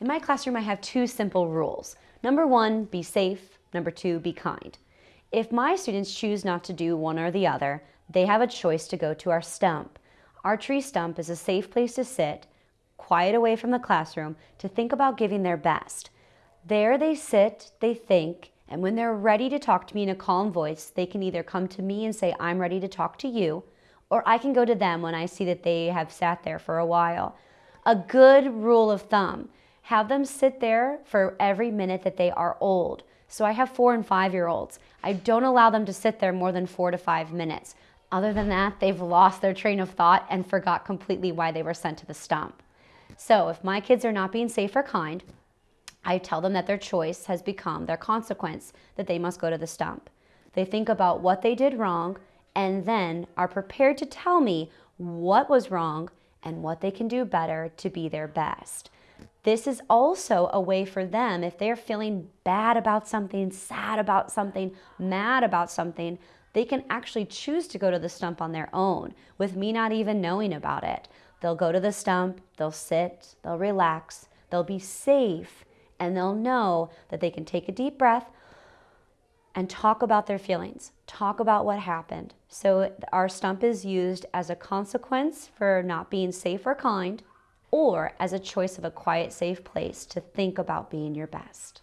In my classroom, I have two simple rules. Number one, be safe. Number two, be kind. If my students choose not to do one or the other, they have a choice to go to our stump. Our tree stump is a safe place to sit, quiet away from the classroom, to think about giving their best. There they sit, they think, and when they're ready to talk to me in a calm voice, they can either come to me and say, I'm ready to talk to you, or I can go to them when I see that they have sat there for a while. A good rule of thumb, have them sit there for every minute that they are old. So I have four and five year olds. I don't allow them to sit there more than four to five minutes. Other than that, they've lost their train of thought and forgot completely why they were sent to the stump. So if my kids are not being safe or kind, I tell them that their choice has become their consequence, that they must go to the stump. They think about what they did wrong and then are prepared to tell me what was wrong and what they can do better to be their best. This is also a way for them, if they're feeling bad about something, sad about something, mad about something, they can actually choose to go to the stump on their own with me not even knowing about it. They'll go to the stump, they'll sit, they'll relax, they'll be safe, and they'll know that they can take a deep breath and talk about their feelings, talk about what happened. So our stump is used as a consequence for not being safe or kind, or as a choice of a quiet, safe place to think about being your best.